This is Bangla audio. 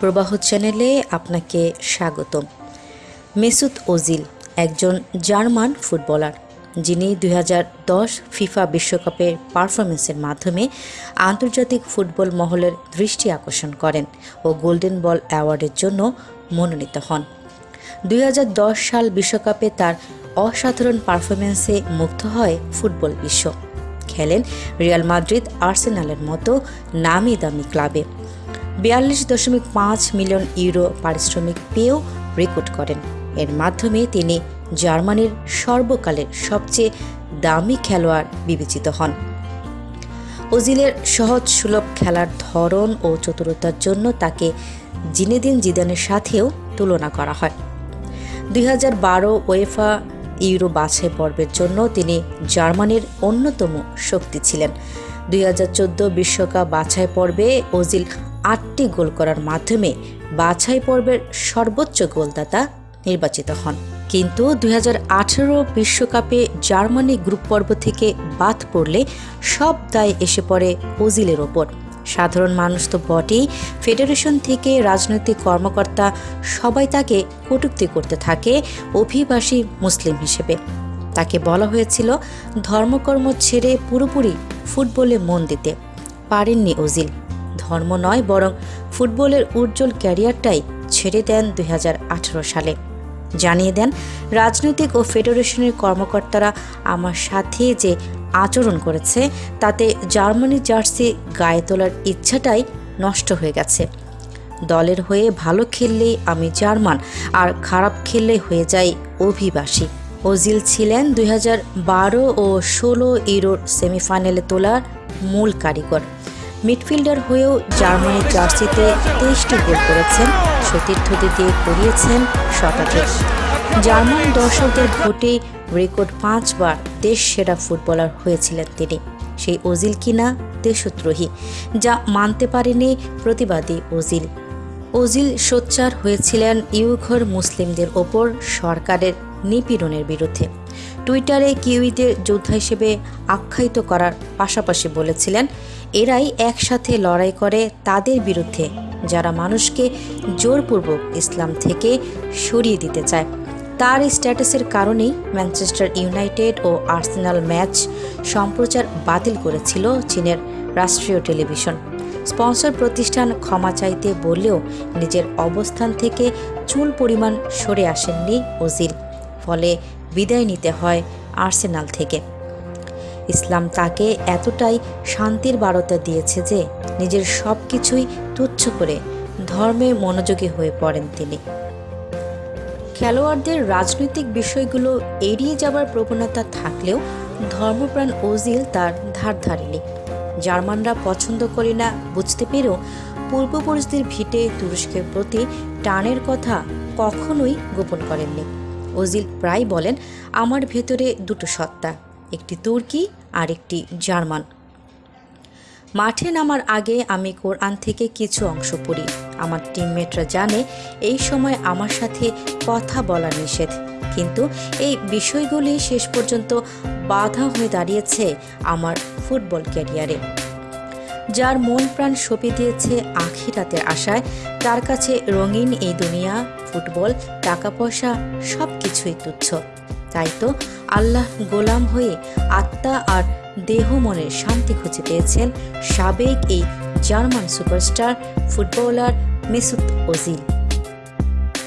প্রবাহ চ্যানেলে আপনাকে স্বাগতম। মেসুত ওজিল একজন জার্মান ফুটবলার, যিনি দুই হাজার দশ ফিফা বিশ্বকাপের পারফরমেন্সের মাধ্যমে আন্তর্জাতিক ফুটবল মহলের দৃষ্টি আকর্ষণ করেন ও গোল্ডেন বল অ্যাওয়ার্ডের জন্য মনোনীত হন। দুই হাজার দশ সাল বিশ্বকাপে তার অসাধারণ পারফরমেন্সে মুগ্ধ হয় ফুটবল বিশ্ব। খেলেন রিয়াল মাদ্রিদ আর্সেনালের মতো নামি দামি ক্লাবে। বিয়াল্লিশ দশমিক পাঁচ মিলিয়ন ইউরো পারিশ্রমিক পেয়েও রেকর্ড করেন। এর মাধ্যমে তিনি জার্মানির সর্বকালের সবচেয়ে দামি খেলোয়াড় বিবেচিত হন। ওজিলের সহজ সুলভ খেলার ধরন ও চতুরতার জন্য তাকে জিনেদিন জিদানের সাথেও তুলনা করা হয়। দুই হাজার বারো ওয়েফা ইউরো বাছাই পর্বের জন্য তিনি জার্মানির অন্যতম শক্তি ছিলেন। দুই বিশ্বকাপ বাছাই পর্বে ওজিল আটটি গোল করার মাধ্যমে বাছাই পর্বের সর্বোচ্চ গোলদাতা নির্বাচিত হন। কিন্তু দুই বিশ্বকাপে জার্মানি গ্রুপ পর্ব থেকে বাদ পড়লে সব দায় এসে পড়ে ওজিলের ওপর। সাধারণ মানুষ তো বটেই ফেডারেশন থেকে রাজনৈতিক কর্মকর্তা সবাই তাকে কটুক্তি করতে থাকে অভিবাসী মুসলিম হিসেবে। তাকে বলা হয়েছিল, ধর্মকর্ম ছেড়ে পুরোপুরি ফুটবলে মন দিতে পারেননি ওজিল। ধর্ম নয় বরং ফুটবলের উজ্জ্বল ক্যারিয়ারটাই ছেড়ে দেন দু হাজার আঠারো সালে। জানিয়ে দেন, রাজনৈতিক ও ফেডারেশনের কর্মকর্তারা আমার সাথে যে আচরণ করেছে, তাতে জার্মানি জার্সি গায়ে তোলার ইচ্ছাটাই নষ্ট হয়ে গেছে। দলের হয়ে ভালো খেললেই আমি জার্মান, আর খারাপ খেললে হয়ে যাই অভিবাসী। ওজিল ছিলেন দুই বারো ও ষোলো ইউরোর সেমিফাইনালে তোলার মূল কারিগর। মিডফিল্ডার হয়েও জার্মানির জার্সিতে তেইশটি গোল করেছেন সতীর্থদের দিয়ে করিয়েছেন শতাধিক। জার্মান দর্শকদের ভোটে রেকর্ড পাঁচবার দেশ সেরা ফুটবলার হয়েছিলেন তিনি। সেই ওজিল কিনা দেশদ্রোহী, যা মানতে পারেনি প্রতিবাদী ওজিল। ওজিল সোচ্চার হয়েছিলেন ইউঘর মুসলিমদের ওপর সরকারের নিপীড়নের বিরুদ্ধে। টুইটারে কিউইদের যোদ্ধা হিসেবে আখ্যায়িত করার পাশাপাশি বলেছিলেন, এরাই একসাথে লড়াই করে তাদের বিরুদ্ধে যারা মানুষকে জোরপূর্বক ইসলাম থেকে সরিয়ে দিতে চায়। তার স্ট্যাটাসের কারণেই ম্যানচেস্টার ইউনাইটেড ও আর্সেনাল ম্যাচ সম্প্রচার বাতিল করেছিল চীনের রাষ্ট্রীয় টেলিভিশন। স্পন্সর প্রতিষ্ঠান ক্ষমা চাইতে বললেও নিজের অবস্থান থেকে চুল পরিমাণ সরে আসেননি ওজিল ফলে বিদায় নিতে হয় আর্সেনাল থেকে। ইসলাম তাকে এতটাই শান্তির বারতা দিয়েছে যে নিজের সব কিছুই তুচ্ছ করে ধর্মে মনোযোগী হয়ে পড়েন তিনি। খেলোয়াড়দের রাজনৈতিক বিষয়গুলো এড়িয়ে যাবার প্রবণতা থাকলেও ধর্মপ্রাণ ওজিল তার ধার ধারেনি। জার্মানরা পছন্দ করে না বুঝতে পেরেও পূর্বপুরুষদের ভিটে তুরস্কের প্রতি টানের কথা কখনোই গোপন করেননি। ওজিল প্রায় বলেন, আমার ভেতরে দুটো সত্তা, একটি তুর্কি আর একটি জার্মান। মাঠে নামার আগে আমি কোরআন থেকে কিছু অংশ পড়ি। আমার টিমমেটরা জানে, এই সময় আমার সাথে কথা বলা নিষেধ। কিন্তু এই বিষয়গুলি শেষ পর্যন্ত বাধা হয়ে দাঁড়িয়েছে আমার ফুটবল ক্যারিয়ারে। যার মন প্রাণ সঁপে দিয়েছে আখিরাতের আশায়, তার কাছে রঙিন এই দুনিয়া, ফুটবল টাকা পয়সা সব কিছুই তুচ্ছ। তাই তো আল্লাহ গোলাম হয়ে আত্মা আর দেহ মনের শান্তি খুঁজে পেয়েছেন সাবেক এই German superstar, footballer Mesut Ozil.